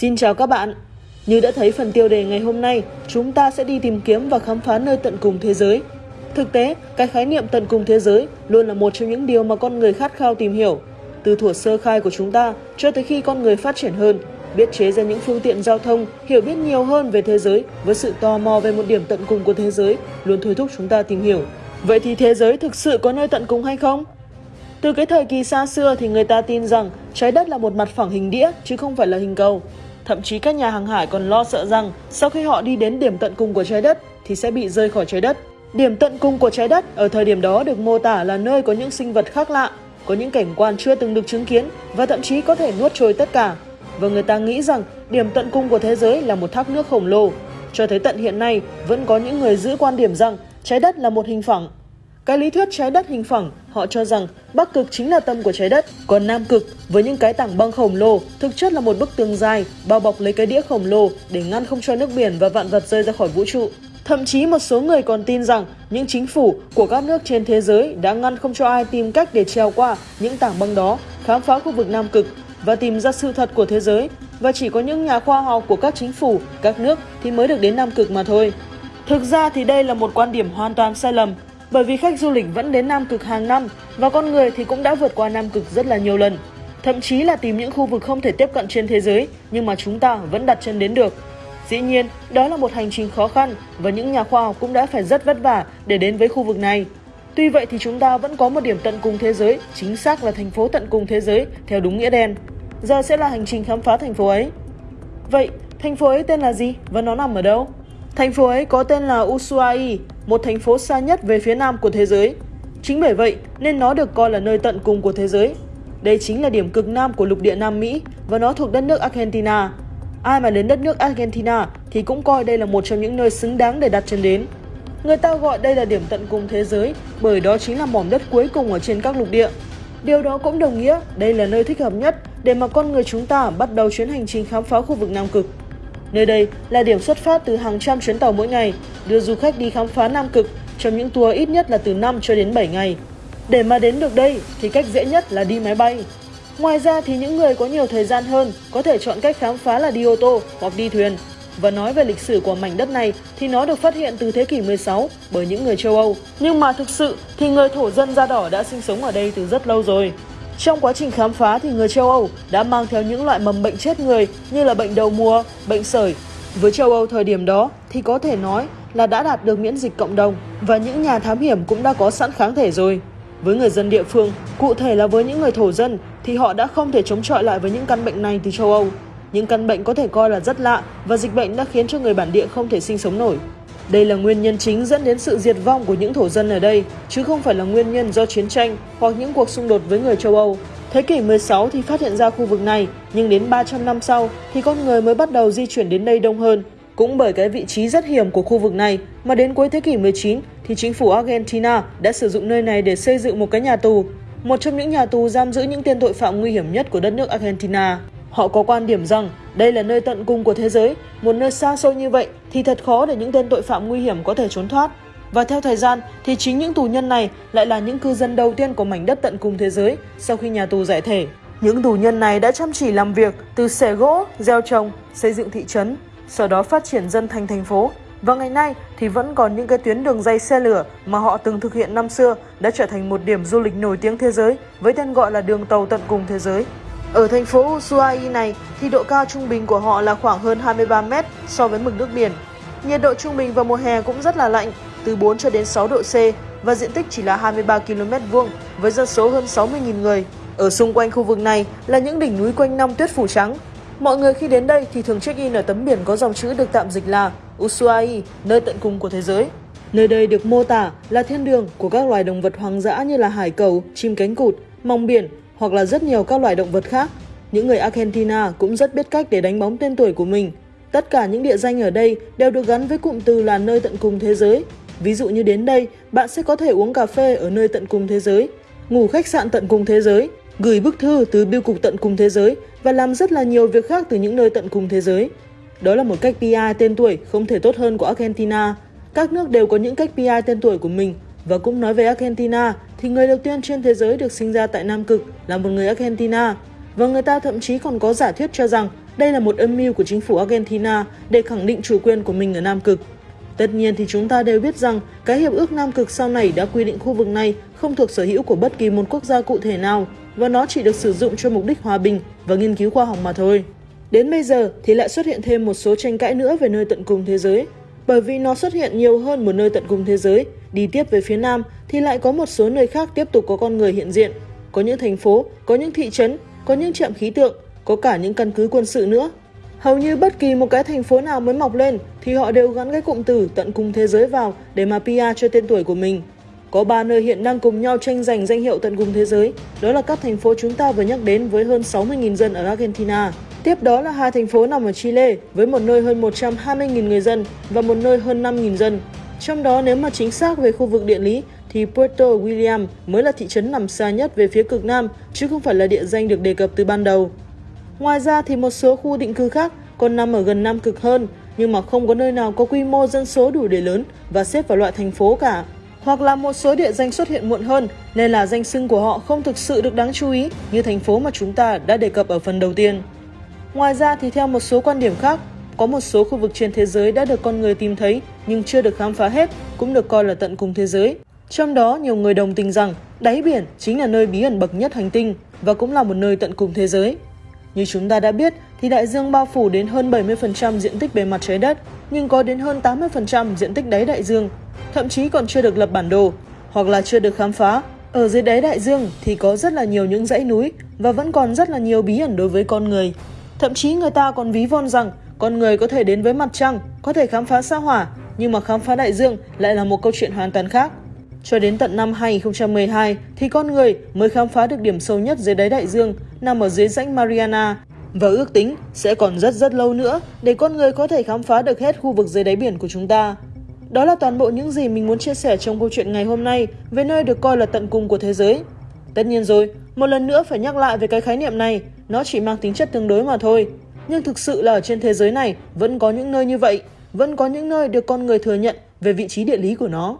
Xin chào các bạn. Như đã thấy phần tiêu đề ngày hôm nay, chúng ta sẽ đi tìm kiếm và khám phá nơi tận cùng thế giới. Thực tế, cái khái niệm tận cùng thế giới luôn là một trong những điều mà con người khát khao tìm hiểu. Từ thuở sơ khai của chúng ta cho tới khi con người phát triển hơn, biết chế ra những phương tiện giao thông, hiểu biết nhiều hơn về thế giới với sự tò mò về một điểm tận cùng của thế giới luôn thôi thúc chúng ta tìm hiểu. Vậy thì thế giới thực sự có nơi tận cùng hay không? Từ cái thời kỳ xa xưa thì người ta tin rằng trái đất là một mặt phẳng hình đĩa chứ không phải là hình cầu. Thậm chí các nhà hàng hải còn lo sợ rằng sau khi họ đi đến điểm tận cùng của trái đất thì sẽ bị rơi khỏi trái đất. Điểm tận cùng của trái đất ở thời điểm đó được mô tả là nơi có những sinh vật khác lạ, có những cảnh quan chưa từng được chứng kiến và thậm chí có thể nuốt trôi tất cả. Và người ta nghĩ rằng điểm tận cùng của thế giới là một thác nước khổng lồ. Cho tới tận hiện nay, vẫn có những người giữ quan điểm rằng trái đất là một hình phẳng cái lý thuyết trái đất hình phẳng, họ cho rằng Bắc cực chính là tâm của trái đất, còn Nam cực với những cái tảng băng khổng lồ thực chất là một bức tường dài bao bọc lấy cái đĩa khổng lồ để ngăn không cho nước biển và vạn vật rơi ra khỏi vũ trụ. Thậm chí một số người còn tin rằng những chính phủ của các nước trên thế giới đã ngăn không cho ai tìm cách để treo qua những tảng băng đó, khám phá khu vực Nam cực và tìm ra sự thật của thế giới và chỉ có những nhà khoa học của các chính phủ, các nước thì mới được đến Nam cực mà thôi. Thực ra thì đây là một quan điểm hoàn toàn sai lầm bởi vì khách du lịch vẫn đến Nam Cực hàng năm và con người thì cũng đã vượt qua Nam Cực rất là nhiều lần. Thậm chí là tìm những khu vực không thể tiếp cận trên thế giới nhưng mà chúng ta vẫn đặt chân đến được. Dĩ nhiên, đó là một hành trình khó khăn và những nhà khoa học cũng đã phải rất vất vả để đến với khu vực này. Tuy vậy thì chúng ta vẫn có một điểm tận cùng thế giới, chính xác là thành phố tận cùng thế giới theo đúng nghĩa đen. Giờ sẽ là hành trình khám phá thành phố ấy. Vậy, thành phố ấy tên là gì và nó nằm ở đâu? Thành phố ấy có tên là Ushuaia, một thành phố xa nhất về phía nam của thế giới. Chính bởi vậy nên nó được coi là nơi tận cùng của thế giới. Đây chính là điểm cực nam của lục địa Nam Mỹ và nó thuộc đất nước Argentina. Ai mà đến đất nước Argentina thì cũng coi đây là một trong những nơi xứng đáng để đặt chân đến. Người ta gọi đây là điểm tận cùng thế giới bởi đó chính là mỏm đất cuối cùng ở trên các lục địa. Điều đó cũng đồng nghĩa đây là nơi thích hợp nhất để mà con người chúng ta bắt đầu chuyến hành trình khám phá khu vực Nam Cực. Nơi đây là điểm xuất phát từ hàng trăm chuyến tàu mỗi ngày, đưa du khách đi khám phá Nam Cực trong những tour ít nhất là từ 5 cho đến 7 ngày. Để mà đến được đây thì cách dễ nhất là đi máy bay. Ngoài ra thì những người có nhiều thời gian hơn có thể chọn cách khám phá là đi ô tô hoặc đi thuyền. Và nói về lịch sử của mảnh đất này thì nó được phát hiện từ thế kỷ 16 bởi những người châu Âu. Nhưng mà thực sự thì người thổ dân da đỏ đã sinh sống ở đây từ rất lâu rồi. Trong quá trình khám phá thì người châu Âu đã mang theo những loại mầm bệnh chết người như là bệnh đầu mùa, bệnh sởi. Với châu Âu thời điểm đó thì có thể nói là đã đạt được miễn dịch cộng đồng và những nhà thám hiểm cũng đã có sẵn kháng thể rồi. Với người dân địa phương, cụ thể là với những người thổ dân thì họ đã không thể chống chọi lại với những căn bệnh này từ châu Âu. Những căn bệnh có thể coi là rất lạ và dịch bệnh đã khiến cho người bản địa không thể sinh sống nổi. Đây là nguyên nhân chính dẫn đến sự diệt vong của những thổ dân ở đây, chứ không phải là nguyên nhân do chiến tranh hoặc những cuộc xung đột với người châu Âu. Thế kỷ 16 thì phát hiện ra khu vực này, nhưng đến 300 năm sau thì con người mới bắt đầu di chuyển đến đây đông hơn. Cũng bởi cái vị trí rất hiểm của khu vực này mà đến cuối thế kỷ 19 thì chính phủ Argentina đã sử dụng nơi này để xây dựng một cái nhà tù. Một trong những nhà tù giam giữ những tên tội phạm nguy hiểm nhất của đất nước Argentina. Họ có quan điểm rằng đây là nơi tận cùng của thế giới, một nơi xa xôi như vậy thì thật khó để những tên tội phạm nguy hiểm có thể trốn thoát. Và theo thời gian thì chính những tù nhân này lại là những cư dân đầu tiên của mảnh đất tận cùng thế giới sau khi nhà tù giải thể. Những tù nhân này đã chăm chỉ làm việc từ xẻ gỗ, gieo trồng, xây dựng thị trấn, sau đó phát triển dân thành thành phố. Và ngày nay thì vẫn còn những cái tuyến đường dây xe lửa mà họ từng thực hiện năm xưa đã trở thành một điểm du lịch nổi tiếng thế giới với tên gọi là đường tàu tận cùng thế giới. Ở thành phố Ushuaia này thì độ cao trung bình của họ là khoảng hơn 23 mét so với mực nước biển. Nhiệt độ trung bình vào mùa hè cũng rất là lạnh, từ 4 cho đến 6 độ C và diện tích chỉ là 23 km vuông với dân số hơn 60.000 người. Ở xung quanh khu vực này là những đỉnh núi quanh năm tuyết phủ trắng. Mọi người khi đến đây thì thường check-in ở tấm biển có dòng chữ được tạm dịch là Ushuaia, nơi tận cùng của thế giới. Nơi đây được mô tả là thiên đường của các loài động vật hoang dã như là hải cầu, chim cánh cụt, mong biển hoặc là rất nhiều các loài động vật khác. Những người Argentina cũng rất biết cách để đánh bóng tên tuổi của mình. Tất cả những địa danh ở đây đều được gắn với cụm từ là nơi tận cùng thế giới. Ví dụ như đến đây, bạn sẽ có thể uống cà phê ở nơi tận cùng thế giới, ngủ khách sạn tận cùng thế giới, gửi bức thư từ biêu cục tận cùng thế giới và làm rất là nhiều việc khác từ những nơi tận cùng thế giới. Đó là một cách PR tên tuổi không thể tốt hơn của Argentina. Các nước đều có những cách PR tên tuổi của mình và cũng nói về Argentina thì người đầu tiên trên thế giới được sinh ra tại Nam Cực là một người Argentina. Và người ta thậm chí còn có giả thuyết cho rằng đây là một âm mưu của chính phủ Argentina để khẳng định chủ quyền của mình ở Nam Cực. Tất nhiên thì chúng ta đều biết rằng cái hiệp ước Nam Cực sau này đã quy định khu vực này không thuộc sở hữu của bất kỳ một quốc gia cụ thể nào và nó chỉ được sử dụng cho mục đích hòa bình và nghiên cứu khoa học mà thôi. Đến bây giờ thì lại xuất hiện thêm một số tranh cãi nữa về nơi tận cùng thế giới. Bởi vì nó xuất hiện nhiều hơn một nơi tận cùng thế giới, đi tiếp về phía nam thì lại có một số nơi khác tiếp tục có con người hiện diện. Có những thành phố, có những thị trấn, có những trạm khí tượng, có cả những căn cứ quân sự nữa. Hầu như bất kỳ một cái thành phố nào mới mọc lên thì họ đều gắn cái cụm từ tận cùng thế giới vào để mà PR cho tên tuổi của mình. Có ba nơi hiện đang cùng nhau tranh giành danh hiệu tận cùng thế giới, đó là các thành phố chúng ta vừa nhắc đến với hơn 60.000 dân ở Argentina. Tiếp đó là hai thành phố nằm ở Chile với một nơi hơn 120.000 người dân và một nơi hơn 5.000 dân. Trong đó nếu mà chính xác về khu vực địa lý thì Puerto William mới là thị trấn nằm xa nhất về phía cực nam chứ không phải là địa danh được đề cập từ ban đầu. Ngoài ra thì một số khu định cư khác còn nằm ở gần nam cực hơn nhưng mà không có nơi nào có quy mô dân số đủ để lớn và xếp vào loại thành phố cả. Hoặc là một số địa danh xuất hiện muộn hơn nên là danh xưng của họ không thực sự được đáng chú ý như thành phố mà chúng ta đã đề cập ở phần đầu tiên. Ngoài ra thì theo một số quan điểm khác, có một số khu vực trên thế giới đã được con người tìm thấy nhưng chưa được khám phá hết, cũng được coi là tận cùng thế giới. Trong đó, nhiều người đồng tình rằng đáy biển chính là nơi bí ẩn bậc nhất hành tinh và cũng là một nơi tận cùng thế giới. Như chúng ta đã biết, thì đại dương bao phủ đến hơn 70% diện tích bề mặt trái đất, nhưng có đến hơn 80% diện tích đáy đại dương, thậm chí còn chưa được lập bản đồ hoặc là chưa được khám phá. Ở dưới đáy đại dương thì có rất là nhiều những dãy núi và vẫn còn rất là nhiều bí ẩn đối với con người. Thậm chí người ta còn ví von rằng con người có thể đến với mặt trăng, có thể khám phá sao hỏa, nhưng mà khám phá đại dương lại là một câu chuyện hoàn toàn khác. Cho đến tận năm 2012 thì con người mới khám phá được điểm sâu nhất dưới đáy đại dương nằm ở dưới rãnh Mariana và ước tính sẽ còn rất rất lâu nữa để con người có thể khám phá được hết khu vực dưới đáy biển của chúng ta. Đó là toàn bộ những gì mình muốn chia sẻ trong câu chuyện ngày hôm nay về nơi được coi là tận cùng của thế giới. Tất nhiên rồi, một lần nữa phải nhắc lại về cái khái niệm này, nó chỉ mang tính chất tương đối mà thôi. Nhưng thực sự là ở trên thế giới này vẫn có những nơi như vậy, vẫn có những nơi được con người thừa nhận về vị trí địa lý của nó.